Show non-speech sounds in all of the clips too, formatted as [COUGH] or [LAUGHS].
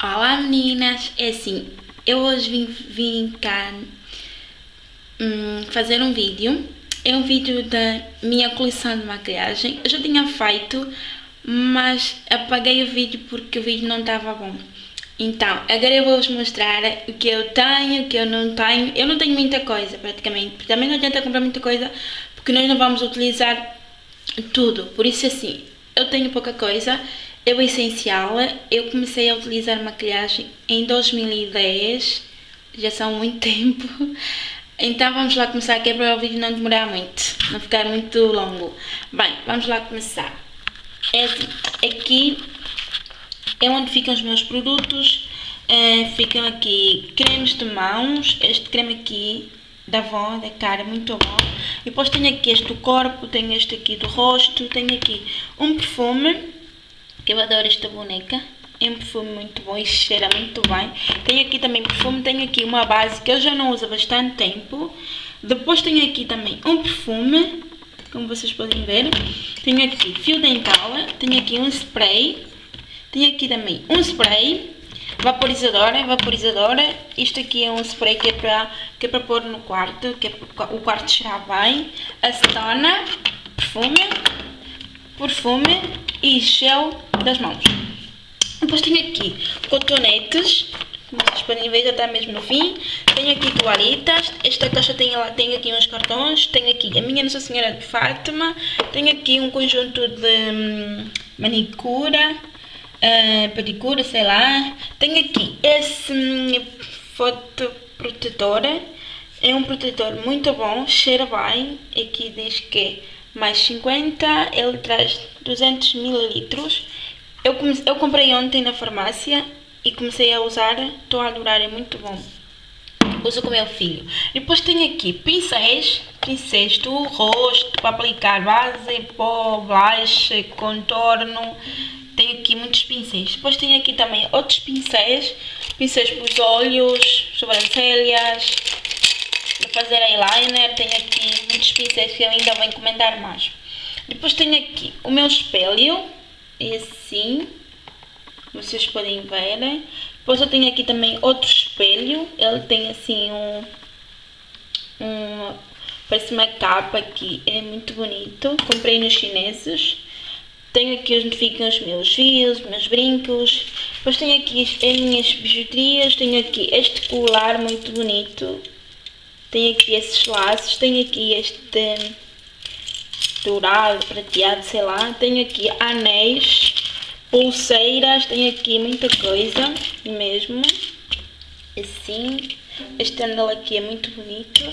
Olá meninas, é assim, eu hoje vim, vim cá hum, fazer um vídeo, é um vídeo da minha coleção de maquilhagem, eu já tinha feito, mas apaguei o vídeo porque o vídeo não estava bom. Então, agora eu vou-vos mostrar o que eu tenho, o que eu não tenho, eu não tenho muita coisa praticamente, também não adianta comprar muita coisa porque nós não vamos utilizar tudo, por isso assim, eu tenho pouca coisa, é o essencial. Eu comecei a utilizar maquilhagem em 2010, já são muito [LAUGHS] tempo. Então vamos lá começar, que é para o vídeo não demorar muito, não ficar muito longo. Bem, vamos lá começar. É assim, aqui é onde ficam os meus produtos. Uh, ficam aqui cremes de mãos, este creme aqui da Avon, da cara, muito bom. E depois tenho aqui este do corpo, tenho este aqui do rosto, tenho aqui um perfume que eu adoro esta boneca. É um perfume muito bom e cheira muito bem. Tenho aqui também perfume, tenho aqui uma base que eu já não uso há bastante tempo. Depois tenho aqui também um perfume, como vocês podem ver. Tenho aqui fio dental, tenho aqui um spray. Tenho aqui também um spray, vaporizadora, vaporizadora. Isto aqui é um spray que é para, que é para pôr no quarto, que é o quarto cheirar bem. Acetona, perfume, perfume e gel das mãos. Depois tenho aqui cotonetes, como vocês podem ver já está mesmo no fim. Tenho aqui toalhitas, esta caixa tem, tem aqui uns cartões, tenho aqui a minha Nossa Senhora de Fátima, tenho aqui um conjunto de hum, manicura, uh, pedicura, sei lá. Tenho aqui esse hum, fotoprotetor, é um protetor muito bom, cheira bem, aqui diz que mais 50, ele traz 200 mililitros. Eu, eu comprei ontem na farmácia e comecei a usar, estou a adorar, é muito bom. Uso com meu filho. Depois tenho aqui pincéis, pincéis do rosto para aplicar base, pó, blush, contorno. Tenho aqui muitos pincéis. Depois tenho aqui também outros pincéis, pincéis para os olhos, sobrancelhas, fazer eyeliner. Tenho aqui muitos pincéis que eu ainda vou encomendar mais. Depois tenho aqui o meu espelho, assim, vocês podem ver. Depois eu tenho aqui também outro espelho, ele tem assim um, um parece uma capa aqui, é muito bonito, comprei nos chineses. Tenho aqui onde ficam os meus fios, meus brincos. Depois tenho aqui as minhas bijuterias, tenho aqui este colar muito bonito. Tenho aqui esses laços, tenho aqui este dourado, prateado, sei lá. Tenho aqui anéis, pulseiras, tenho aqui muita coisa mesmo. Assim. Este anel aqui é muito bonito.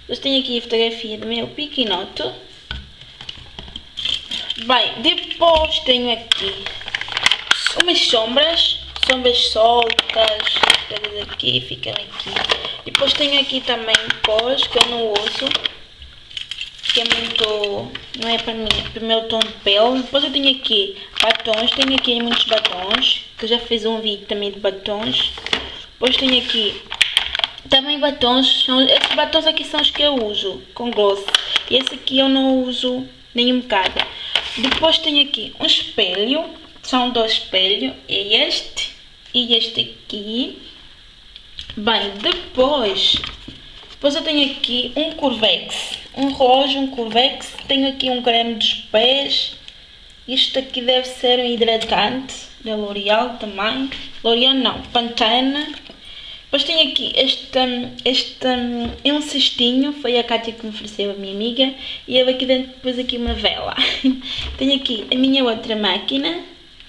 Depois tenho aqui a fotografia do meu piquinoto. Bem, depois tenho aqui umas sombras, sombras soltas, todas aqui, ficam aqui. Depois tenho aqui também pós que eu não uso, que é muito, não é para mim, para o meu tom de pele. Depois eu tenho aqui batons, tenho aqui muitos batons, que já fiz um vídeo também de batons. Depois tenho aqui também batons, são, esses batons aqui são os que eu uso, com gloss. E esse aqui eu não uso nem um bocado. Depois tenho aqui um espelho, são dois espelhos, este e este aqui. Bem, depois, depois eu tenho aqui um Curvex, um relógio, um Curvex, tenho aqui um creme dos pés, isto aqui deve ser um hidratante da L'Oreal também, L'Oreal não, Pantene, depois tenho aqui este, este é um cestinho, foi a Kátia que me ofereceu, a minha amiga, e eu aqui dentro depois aqui uma vela. [LAUGHS] tenho aqui a minha outra máquina,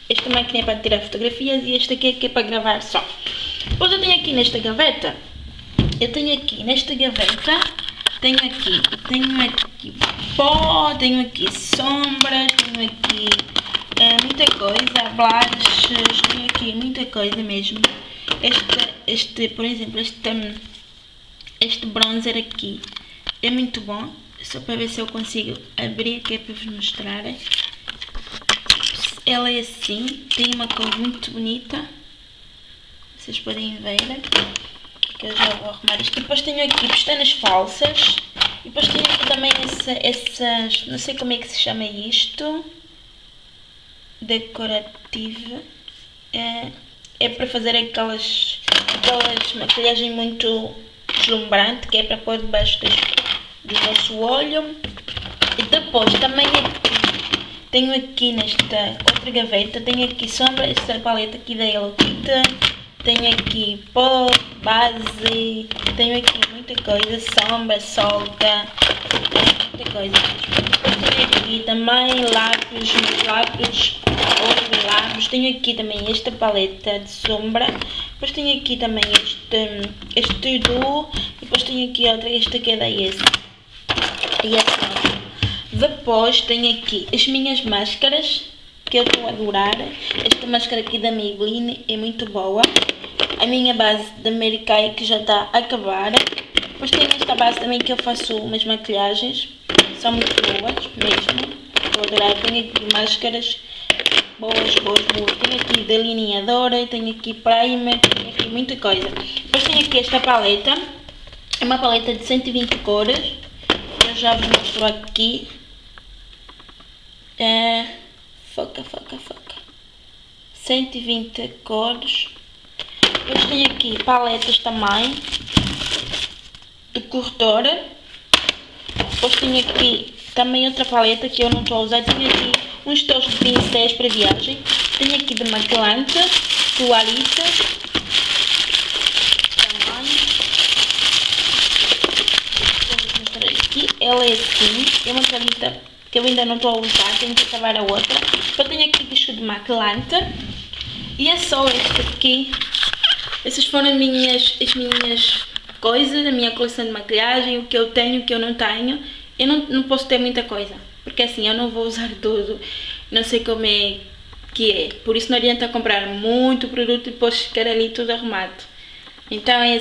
esta máquina é para tirar fotografias e esta aqui é, que é para gravar só. Depois eu tenho aqui nesta gaveta, eu tenho aqui nesta gaveta, tenho aqui, tenho aqui pó, tenho aqui sombras, tenho aqui é, muita coisa, blushes, tenho aqui muita coisa mesmo. Este, este por exemplo, este, este bronzer aqui é muito bom, só para ver se eu consigo abrir, que é para vos mostrar. Ela é assim, tem uma cor muito bonita. Vocês podem ver. Que eu já vou arrumar isto. Depois tenho aqui pestanas falsas. E depois tenho aqui também essa, essas... Não sei como é que se chama isto. Decorativo. É, é para fazer aquelas, aquelas maquilhagem muito deslumbrante, que é para pôr debaixo do nosso olho. E depois também aqui, tenho aqui nesta outra gaveta, tenho aqui sombra, esta paleta aqui da Hello Kitty. Tenho aqui pó, base, tenho aqui muita coisa, sombra, solta, muita coisa. Tenho aqui também lápis, lápis, outros lápis. Tenho aqui também esta paleta de sombra. Depois tenho aqui também este, este duo. Depois tenho aqui outra, esta que é da Yes. E assim. Depois tenho aqui as minhas máscaras que eu a adorar. Esta máscara aqui da Maybelline é muito boa a minha base da Mary Kay que já está a acabar. Depois tenho esta base também que eu faço umas maquilhagens, são muito boas mesmo. Estou a adorar, tenho aqui máscaras boas, boas, boas. Tenho aqui delineadora, tenho aqui primer, tenho aqui muita coisa. Depois tenho aqui esta paleta, é uma paleta de 120 cores. Eu já vos mostro aqui. É, foca, foca, foca. 120 cores. Depois tenho aqui paletas também de corretora. Depois tenho aqui também outra paleta que eu não estou a usar. Tenho aqui uns tons de pincéis para viagem. Tenho aqui de maquilante, toalhitas. Também. Aqui. Ela é assim. É uma toalhita que eu ainda não estou a usar. Tenho que acabar a outra. Depois tenho aqui disco de maquilante. E é só este aqui essas foram as minhas, as minhas coisas, a minha coleção de maquilhagem, o que eu tenho, o que eu não tenho. Eu não, não posso ter muita coisa, porque assim, eu não vou usar [LAUGHS] tudo, não sei como é que é. Por isso não adianta comprar muito produto e depois ficar ali tudo arrumado. Então é